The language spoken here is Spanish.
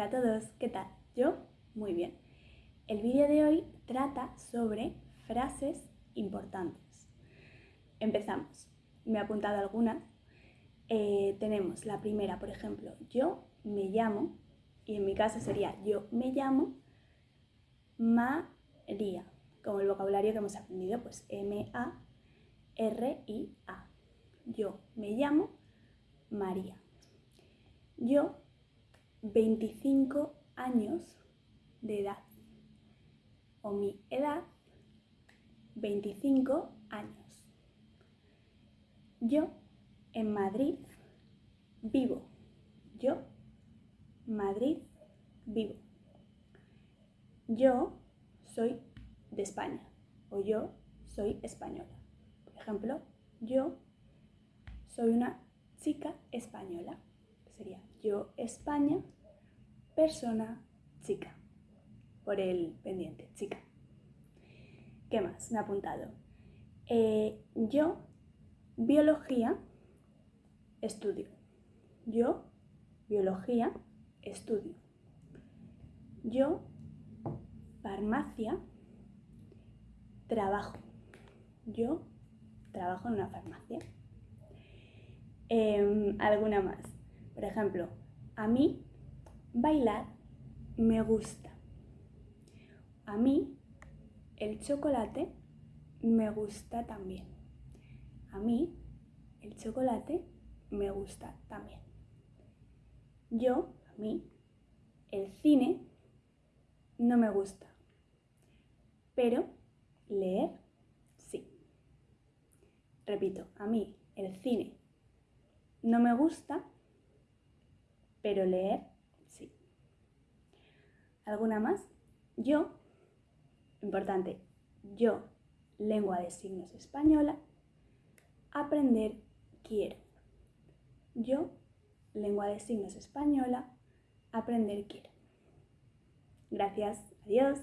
Hola a todos, ¿qué tal? Yo muy bien. El vídeo de hoy trata sobre frases importantes. Empezamos. Me he apuntado algunas. Eh, tenemos la primera, por ejemplo, yo me llamo, y en mi caso sería yo me llamo María, como el vocabulario que hemos aprendido, pues M-A-R-I-A. Yo me llamo María. Yo 25 años de edad o mi edad 25 años. Yo en Madrid vivo. Yo Madrid vivo. Yo soy de España o yo soy española. Por ejemplo, yo soy una chica española sería yo España, persona chica, por el pendiente, chica. ¿Qué más? Me ha apuntado. Eh, yo biología estudio. Yo biología estudio. Yo farmacia trabajo. Yo trabajo en una farmacia. Em, ¿Alguna más? Por ejemplo, a mí bailar me gusta. A mí el chocolate me gusta también. A mí el chocolate me gusta también. Yo, a mí, el cine no me gusta. Pero leer sí. Repito, a mí el cine no me gusta, pero leer sí. ¿Alguna más? Yo, importante, yo, lengua de signos española, aprender quiero. Yo, lengua de signos española, aprender quiero. Gracias, adiós.